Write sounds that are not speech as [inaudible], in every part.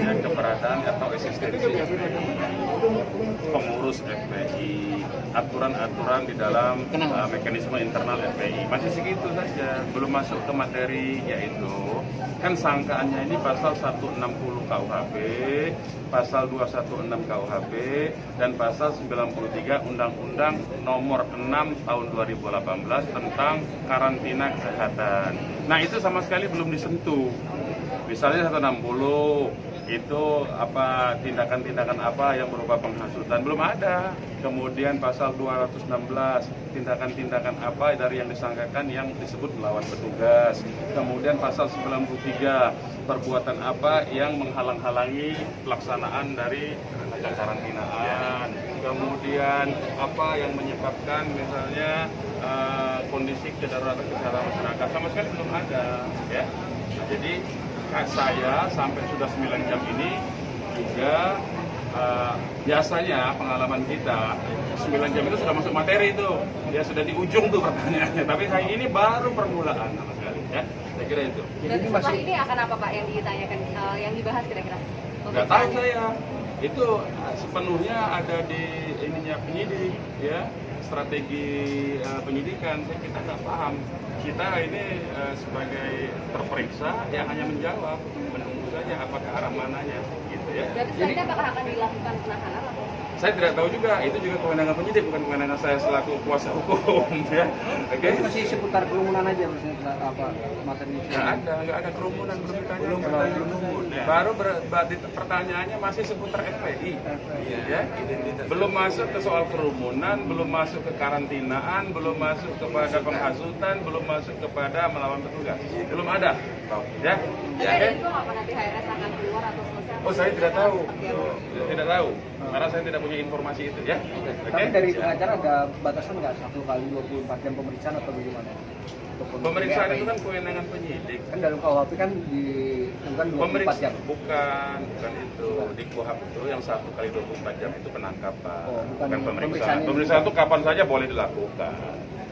namanya keberadaan atau eksistensi FPI, pengurus FPI, aturan-aturan di dalam uh, mekanisme internal FPI, masih segitu saja, belum masuk ke materi yaitu kan sangkaannya ini pasal 160 KUHP, pasal 216 KUHP, dan pasal 93 Undang-Undang nomor 6 tahun 2018 tentang karantina kesehatan. Nah itu sama sekali belum disentuh. Misalnya 160 itu apa tindakan-tindakan apa yang berupa penghasutan belum ada. Kemudian pasal 216 tindakan-tindakan apa dari yang disangkakan yang disebut melawan petugas. Kemudian pasal 93 perbuatan apa yang menghalang-halangi pelaksanaan dari karantinaan. Kemudian apa yang menyebabkan misalnya uh, kondisi kedaruratan kesehatan masyarakat sama sekali belum ada ya. Jadi saya sampai sudah 9 jam ini juga uh, biasanya pengalaman kita 9 jam itu sudah masuk materi itu. Ya sudah di ujung tuh pertanyaannya. Tapi hari ini baru permulaan sama sekali ya. Saya kira itu. Dan setelah ini akan apa Pak yang ditanyakan uh, yang dibahas kira-kira? Nggak tahu saya itu sepenuhnya ada di ininya penyidik ya. Strategi uh, penyidikan saya kita nggak paham. Kita ini uh, sebagai terperiksa yang hanya menjawab menunggu saja apakah arah mananya ya jadi, jadi apakah akan dilakukan penahanan atau? Saya tidak tahu juga. Itu juga kewenangan penyidik bukan kewenangan saya selaku kuasa hukum [laughs] ya. Oke. Okay? masih seputar kerumunan aja maksudnya apa materi nggak ada nggak ada kerumunan belum ditanya. Belum belum ya. baru ber, pertanyaannya masih seputar FPI ya. Belum masuk ke soal kerumunan belum masuk ke karantinaan belum masuk kepada penghasutan belum masuk kepada melawan petugas. Belum ada. Ya. Tapi ada info apa nanti HRS akan keluar atau selesai? Oh saya tidak tahu, tidak tahu, karena saya tidak punya informasi itu ya. Oke. Tapi dari pengacara ada batasan nggak satu kali 24 jam pemeriksaan atau bagaimana? Pemeriksaan itu kan kewenangan penyidik. Kan dalam KUHP kan di kan 24 jam. Bukan, bukan itu. Di KUHP itu yang satu kali 24 jam itu penangkapan. Oh, bukan, bukan pemeriksaan. Pemeriksaan itu kapan saja boleh dilakukan.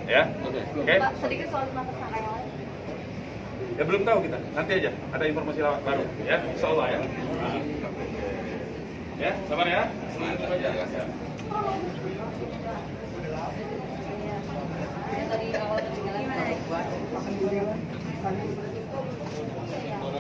Ya. Oke. Okay. Okay. sedikit soal tersangka yang lain. Ya belum tahu kita, nanti aja ada informasi baru ya, insya ya. Ya, sabar ya. Ketinggalan.